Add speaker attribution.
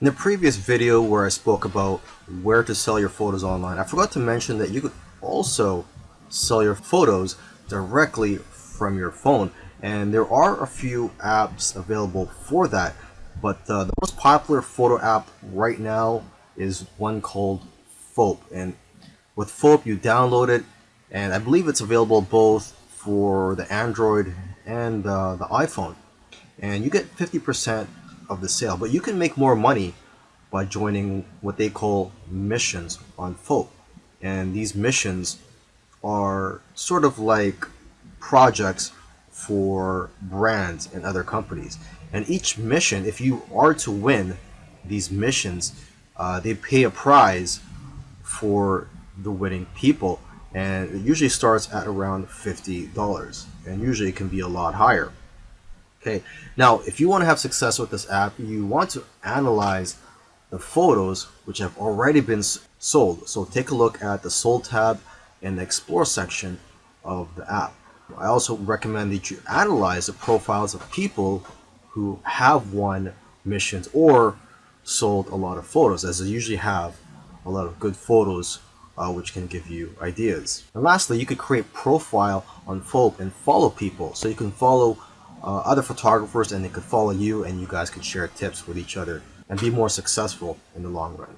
Speaker 1: In the previous video where I spoke about where to sell your photos online, I forgot to mention that you could also sell your photos directly from your phone. And there are a few apps available for that but uh, the most popular photo app right now is one called Foap and with Foap you download it and I believe it's available both for the Android and uh, the iPhone. And you get 50% of the sale but you can make more money by joining what they call missions on Foap and these missions are sort of like projects for brands and other companies. And each mission if you are to win these missions uh, they pay a prize for the winning people and it usually starts at around $50 and usually it can be a lot higher okay now if you want to have success with this app you want to analyze the photos which have already been sold so take a look at the sold tab in the explore section of the app I also recommend that you analyze the profiles of people who have won missions or sold a lot of photos as they usually have a lot of good photos uh, which can give you ideas. And lastly, you could create profile on Foap and follow people. So you can follow uh, other photographers and they could follow you and you guys could share tips with each other and be more successful in the long run.